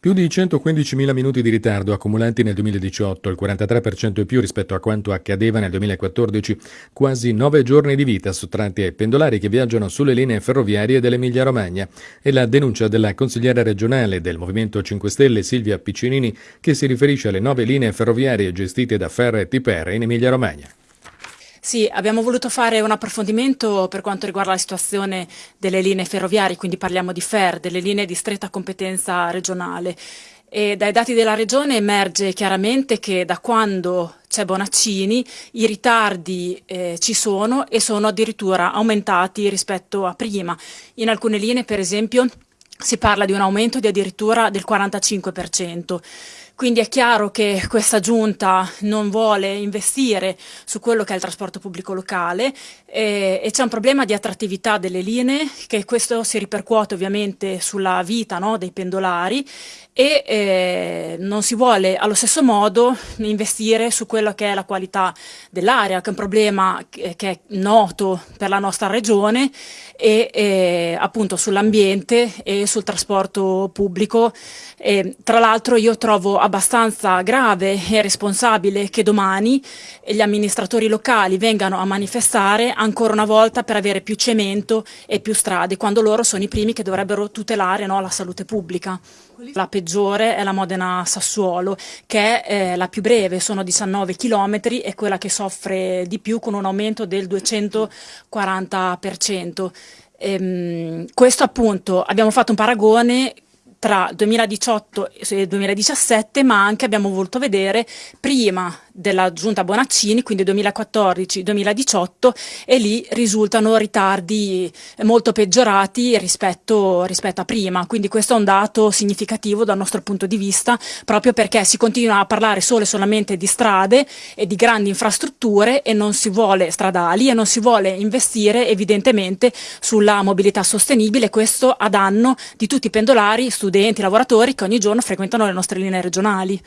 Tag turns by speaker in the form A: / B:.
A: Più di 115.000 minuti di ritardo accumulati nel 2018, il 43% in più rispetto a quanto accadeva nel 2014, quasi nove giorni di vita sottratti ai pendolari che viaggiano sulle linee ferroviarie dell'Emilia-Romagna e la denuncia della consigliera regionale del Movimento 5 Stelle Silvia Piccinini che si riferisce alle nove linee ferroviarie gestite da Ferre e Tipere in Emilia-Romagna.
B: Sì, abbiamo voluto fare un approfondimento per quanto riguarda la situazione delle linee ferroviarie, quindi parliamo di FER, delle linee di stretta competenza regionale. E dai dati della regione emerge chiaramente che da quando c'è Bonaccini i ritardi eh, ci sono e sono addirittura aumentati rispetto a prima. In alcune linee, per esempio, si parla di un aumento di addirittura del 45%. Quindi è chiaro che questa giunta non vuole investire su quello che è il trasporto pubblico locale eh, e c'è un problema di attrattività delle linee che questo si ripercuote ovviamente sulla vita no, dei pendolari e eh, non si vuole allo stesso modo investire su quello che è la qualità dell'aria, che è un problema che, è noto per la nostra regione e eh, appunto sull'ambiente e sul trasporto pubblico. Tra l'altro io trovo abbastanza grave e responsabile che domani gli amministratori locali vengano a manifestare ancora una volta per avere più cemento e più strade, quando loro sono i primi che dovrebbero tutelare no, la salute pubblica. La peggiore è la Modena-Sassuolo, che è eh, la più breve, sono 19 km e quella che soffre di più con un aumento del 240%. Ehm, questo appunto, abbiamo fatto un paragone tra 2018 e 2017, ma anche abbiamo voluto vedere prima della giunta Bonaccini, quindi 2014-2018, e lì risultano ritardi molto peggiorati rispetto, rispetto, a prima. Quindi questo è un dato significativo dal nostro punto di vista, proprio perché si continua a parlare solo e solamente di strade e di grandi infrastrutture e non si vuole stradali e non si vuole investire evidentemente sulla mobilità sostenibile, questo a danno di tutti i pendolari, studenti, lavoratori che ogni giorno frequentano le nostre linee regionali.